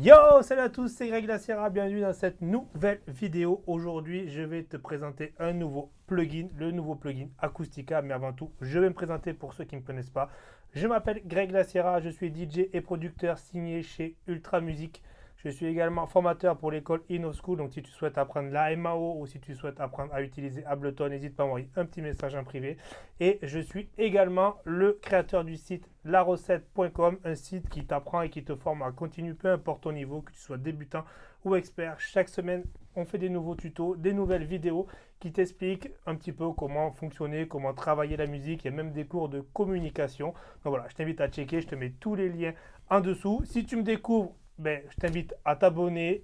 Yo, salut à tous, c'est Greg Laciera, bienvenue dans cette nouvelle vidéo. Aujourd'hui, je vais te présenter un nouveau plugin, le nouveau plugin Acoustica. Mais avant tout, je vais me présenter pour ceux qui ne me connaissent pas. Je m'appelle Greg Laciera, je suis DJ et producteur signé chez Ultra Music. Je suis également formateur pour l'école InnoSchool. Donc, si tu souhaites apprendre la MAO ou si tu souhaites apprendre à utiliser Ableton, n'hésite pas à m'envoyer un petit message en privé. Et je suis également le créateur du site larecette.com, un site qui t'apprend et qui te forme à continuer, peu importe ton niveau, que tu sois débutant ou expert. Chaque semaine, on fait des nouveaux tutos, des nouvelles vidéos qui t'expliquent un petit peu comment fonctionner, comment travailler la musique. Il y a même des cours de communication. Donc voilà, je t'invite à checker. Je te mets tous les liens en dessous. Si tu me découvres ben, je t'invite à t'abonner.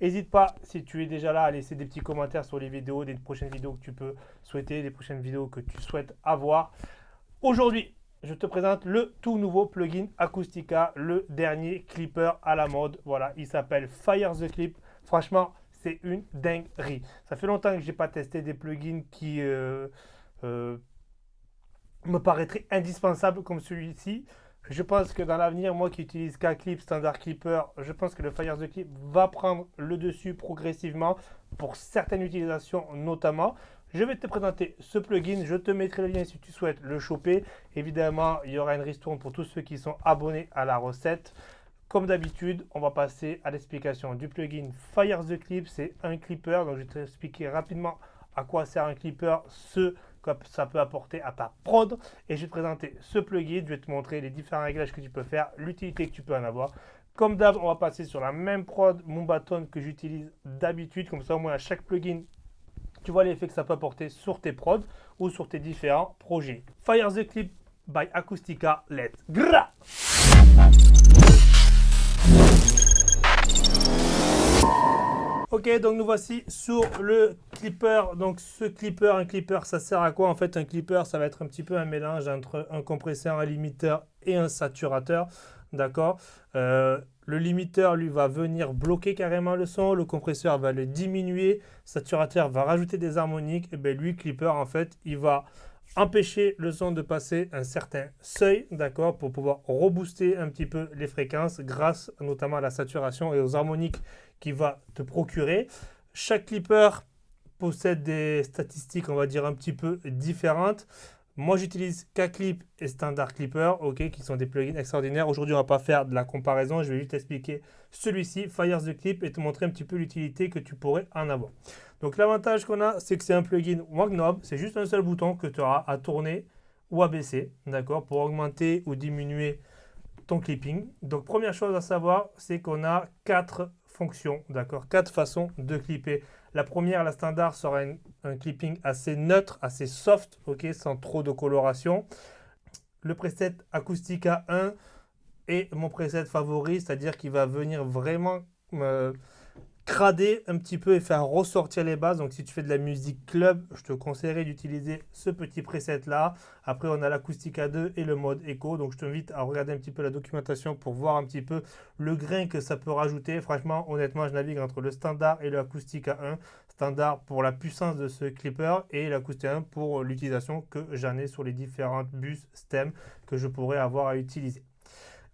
N'hésite pas, si tu es déjà là, à laisser des petits commentaires sur les vidéos, des prochaines vidéos que tu peux souhaiter, des prochaines vidéos que tu souhaites avoir. Aujourd'hui, je te présente le tout nouveau plugin Acoustica, le dernier clipper à la mode. Voilà, il s'appelle Fire the Clip. Franchement, c'est une dinguerie. Ça fait longtemps que je n'ai pas testé des plugins qui euh, euh, me paraîtraient indispensables comme celui-ci. Je pense que dans l'avenir, moi qui utilise K-Clip, Standard Clipper, je pense que le Fire the Clip va prendre le dessus progressivement pour certaines utilisations notamment. Je vais te présenter ce plugin, je te mettrai le lien si tu souhaites le choper. Évidemment, il y aura une ristourne pour tous ceux qui sont abonnés à la recette. Comme d'habitude, on va passer à l'explication du plugin Fire the Clip. C'est un clipper, donc je vais t'expliquer rapidement à quoi sert un clipper, ce ça peut apporter à ta prod. Et je vais te présenter ce plugin, je vais te montrer les différents réglages que tu peux faire, l'utilité que tu peux en avoir. Comme d'hab, on va passer sur la même prod, mon bâton que j'utilise d'habitude. Comme ça, au moins, à chaque plugin, tu vois l'effet que ça peut apporter sur tes prods ou sur tes différents projets. Fire the Clip by Acoustica, let's go Ok, donc nous voici sur le clipper. Donc ce clipper, un clipper, ça sert à quoi En fait, un clipper, ça va être un petit peu un mélange entre un compresseur, un limiteur et un saturateur. D'accord? Euh, Le limiteur, lui, va venir bloquer carrément le son. Le compresseur va le diminuer. Saturateur va rajouter des harmoniques. Et bien lui, clipper, en fait, il va empêcher le son de passer un certain seuil, d'accord, pour pouvoir rebooster un petit peu les fréquences grâce notamment à la saturation et aux harmoniques qu'il va te procurer. Chaque clipper possède des statistiques, on va dire, un petit peu différentes. Moi, j'utilise K-Clip et Standard Clipper, ok, qui sont des plugins extraordinaires. Aujourd'hui, on ne va pas faire de la comparaison. Je vais juste expliquer celui-ci, Fire the Clip, et te montrer un petit peu l'utilité que tu pourrais en avoir. Donc, l'avantage qu'on a, c'est que c'est un plugin One Knob. C'est juste un seul bouton que tu auras à tourner ou à baisser, d'accord, pour augmenter ou diminuer ton clipping. Donc, première chose à savoir, c'est qu'on a quatre fonctions, d'accord, quatre façons de clipper. La première, la standard, sera un clipping assez neutre, assez soft, ok, sans trop de coloration. Le preset Acoustica 1 est mon preset favori, c'est-à-dire qu'il va venir vraiment me crader un petit peu et faire ressortir les bases. Donc si tu fais de la musique club, je te conseillerais d'utiliser ce petit preset là. Après on a l'Acoustica 2 et le mode Echo. Donc je t'invite à regarder un petit peu la documentation pour voir un petit peu le grain que ça peut rajouter. Franchement, honnêtement, je navigue entre le standard et l'Acoustica 1. Standard pour la puissance de ce clipper et l'Acoustica 1 pour l'utilisation que j'en ai sur les différentes bus STEM que je pourrais avoir à utiliser.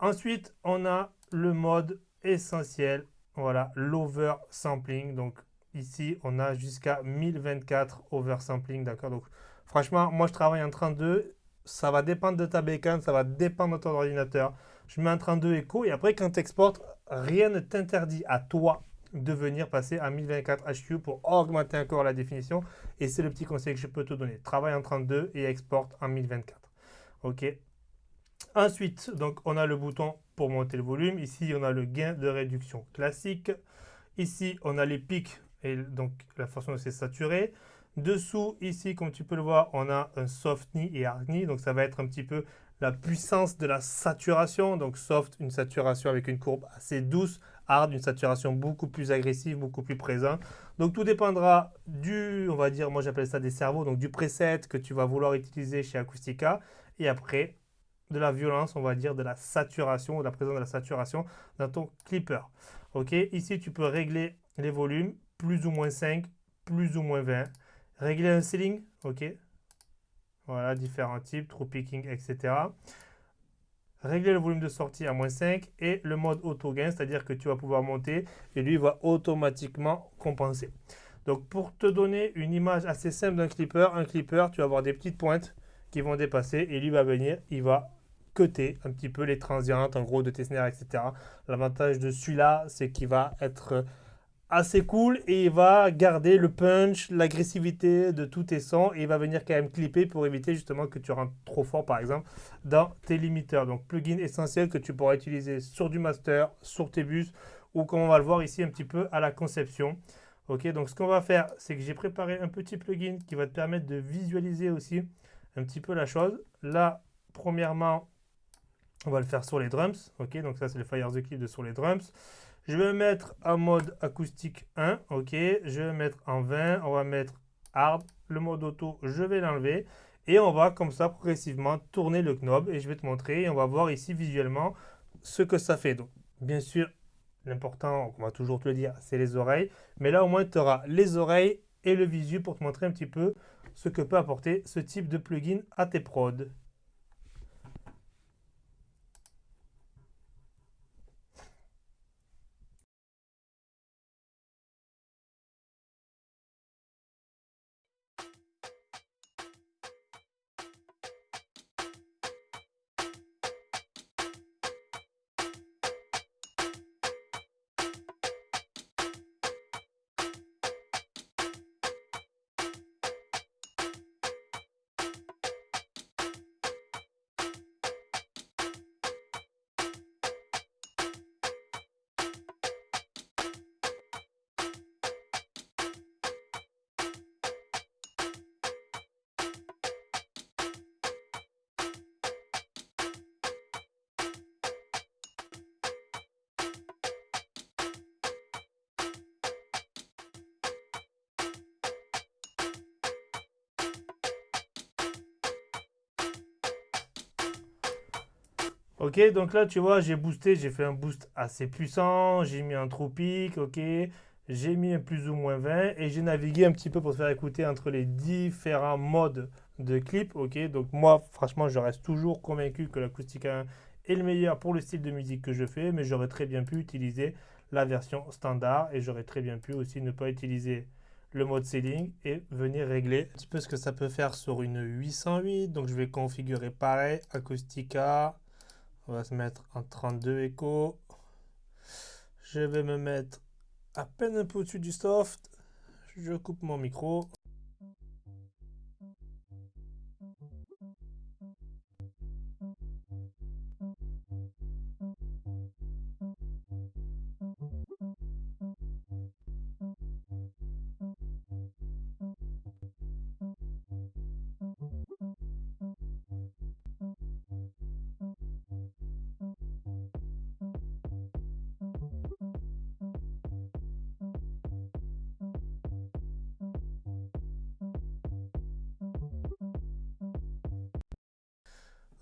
Ensuite, on a le mode essentiel voilà, l'oversampling. Donc ici, on a jusqu'à 1024 oversampling, d'accord Donc franchement, moi je travaille en 32. Ça va dépendre de ta bécane, ça va dépendre de ton ordinateur. Je mets en 32 écho et après quand tu exportes, rien ne t'interdit à toi de venir passer à 1024 HQ pour augmenter encore la définition. Et c'est le petit conseil que je peux te donner. Travaille en 32 et exporte en 1024. OK Ensuite, donc, on a le bouton pour monter le volume. Ici, on a le gain de réduction classique. Ici, on a les pics et donc la façon se saturer. Dessous, ici, comme tu peux le voir, on a un soft knee et hard knee. Donc, ça va être un petit peu la puissance de la saturation. Donc, soft, une saturation avec une courbe assez douce. Hard, une saturation beaucoup plus agressive, beaucoup plus présente. Donc, tout dépendra du, on va dire, moi j'appelle ça des cerveaux, donc du preset que tu vas vouloir utiliser chez Acoustica. Et après, de la violence, on va dire, de la saturation, de la présence de la saturation dans ton clipper. Ok, ici tu peux régler les volumes, plus ou moins 5, plus ou moins 20. Régler un ceiling, ok. Voilà, différents types, true picking, etc. régler le volume de sortie à moins 5 et le mode auto gain, c'est-à-dire que tu vas pouvoir monter et lui va automatiquement compenser. Donc pour te donner une image assez simple d'un clipper, un clipper, tu vas avoir des petites pointes qui vont dépasser et lui va venir, il va un petit peu les transientes en gros de tes snares, etc. L'avantage de celui-là, c'est qu'il va être assez cool et il va garder le punch, l'agressivité de tous tes sons et il va venir quand même clipper pour éviter justement que tu rentres trop fort par exemple dans tes limiteurs. Donc plugin essentiel que tu pourras utiliser sur du master, sur tes bus ou comme on va le voir ici un petit peu à la conception. Ok, donc ce qu'on va faire, c'est que j'ai préparé un petit plugin qui va te permettre de visualiser aussi un petit peu la chose. Là, premièrement, on va le faire sur les drums. Ok, donc ça c'est le Fire the Clip de sur les drums. Je vais mettre en mode acoustique 1, ok. Je vais mettre en 20, on va mettre hard. Le mode auto, je vais l'enlever. Et on va comme ça progressivement tourner le knob et je vais te montrer. Et on va voir ici visuellement ce que ça fait. Donc, bien sûr, l'important, on va toujours te le dire, c'est les oreilles. Mais là, au moins, tu auras les oreilles et le visu pour te montrer un petit peu ce que peut apporter ce type de plugin à tes prods. Ok, donc là, tu vois, j'ai boosté, j'ai fait un boost assez puissant, j'ai mis un tropique, ok, j'ai mis un plus ou moins 20 et j'ai navigué un petit peu pour te faire écouter entre les différents modes de clip, ok. Donc moi, franchement, je reste toujours convaincu que l'acoustique 1 est le meilleur pour le style de musique que je fais, mais j'aurais très bien pu utiliser la version standard et j'aurais très bien pu aussi ne pas utiliser le mode ceiling et venir régler un petit peu ce que ça peut faire sur une 808. Donc je vais configurer pareil, Acoustica, on va se mettre en 32 écho. Je vais me mettre à peine un peu au-dessus du soft. Je coupe mon micro.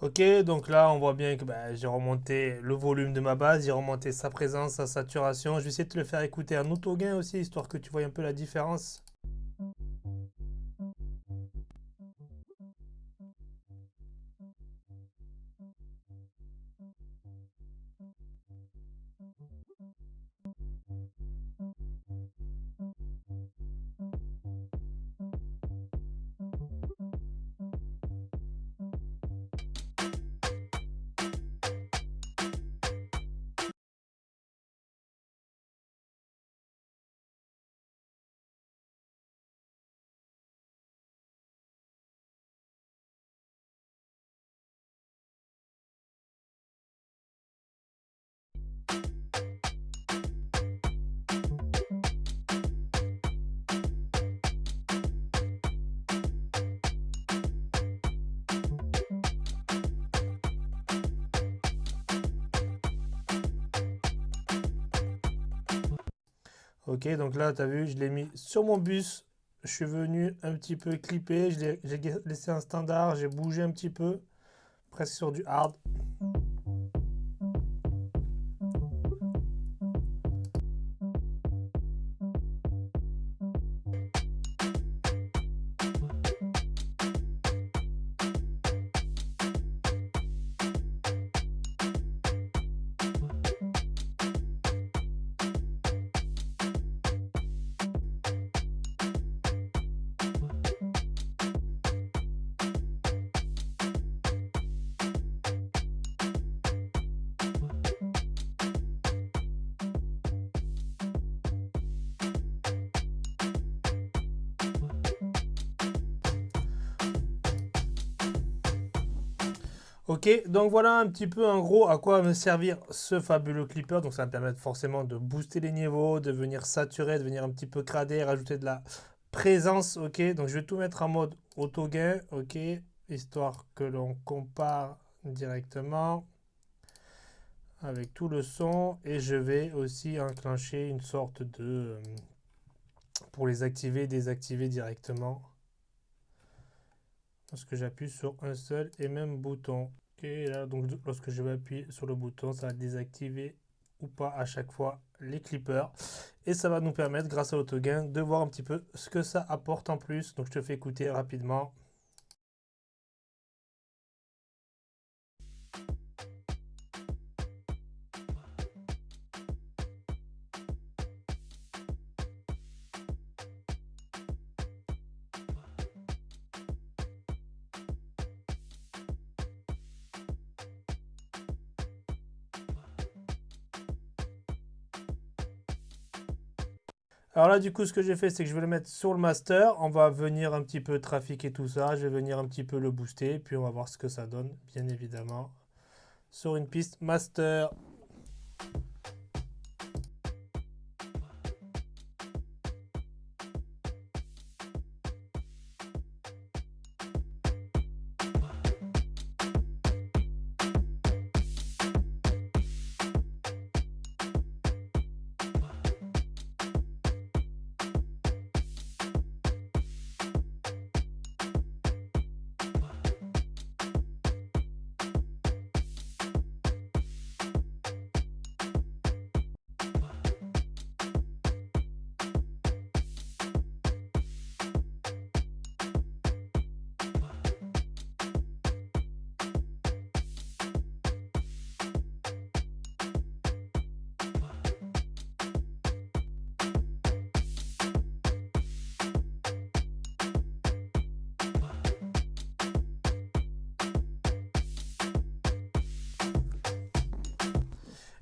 Ok, donc là, on voit bien que bah, j'ai remonté le volume de ma base, j'ai remonté sa présence, sa saturation. Je vais essayer de te le faire écouter en auto-gain aussi, histoire que tu vois un peu la différence. Ok, donc là, tu as vu, je l'ai mis sur mon bus. Je suis venu un petit peu clipper. J'ai laissé un standard. J'ai bougé un petit peu. Presque sur du hard. Ok, donc voilà un petit peu en gros à quoi va me servir ce fabuleux clipper. Donc ça va me permettre forcément de booster les niveaux, de venir saturer, de venir un petit peu crader, rajouter de la présence. Ok, donc je vais tout mettre en mode auto gain. Ok, histoire que l'on compare directement avec tout le son. Et je vais aussi enclencher une sorte de... Euh, pour les activer, désactiver directement lorsque j'appuie sur un seul et même bouton. Ok, là, donc lorsque je vais appuyer sur le bouton, ça va désactiver ou pas à chaque fois les clippers. Et ça va nous permettre, grâce à l'autogain, de voir un petit peu ce que ça apporte en plus. Donc je te fais écouter rapidement. Alors là, du coup, ce que j'ai fait, c'est que je vais le mettre sur le master. On va venir un petit peu trafiquer tout ça. Je vais venir un petit peu le booster. Puis on va voir ce que ça donne, bien évidemment, sur une piste master.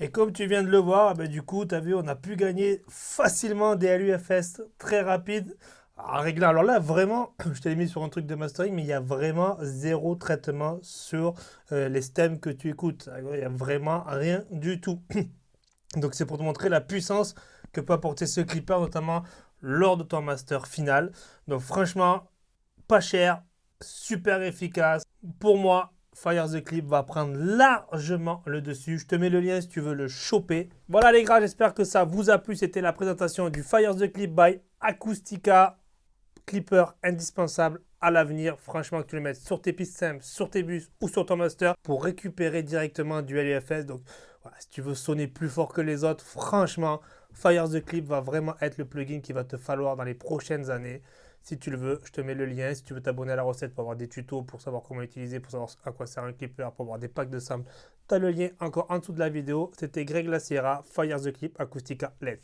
Et comme tu viens de le voir, ben du coup, tu as vu, on a pu gagner facilement des LUFS très rapides. À régler. Alors là, vraiment, je t'ai mis sur un truc de mastering, mais il y a vraiment zéro traitement sur euh, les stems que tu écoutes. Il n'y a vraiment rien du tout. Donc c'est pour te montrer la puissance que peut apporter ce clipper, notamment lors de ton master final. Donc franchement, pas cher, super efficace. Pour moi, Fire the Clip va prendre largement le dessus. Je te mets le lien si tu veux le choper. Voilà les gars, j'espère que ça vous a plu. C'était la présentation du Fire the Clip by Acoustica. Clipper indispensable à l'avenir. Franchement, que tu le mettes sur tes pistes simples, sur tes bus ou sur ton master pour récupérer directement du LUFS. Donc, voilà, si tu veux sonner plus fort que les autres, franchement, Fire the Clip va vraiment être le plugin qu'il va te falloir dans les prochaines années. Si tu le veux, je te mets le lien. Si tu veux t'abonner à la recette pour avoir des tutos, pour savoir comment l'utiliser, pour savoir à quoi sert un clipper, pour avoir des packs de samples, tu as le lien encore en dessous de la vidéo. C'était Greg Laciera, Fire the Clip Acoustica LED.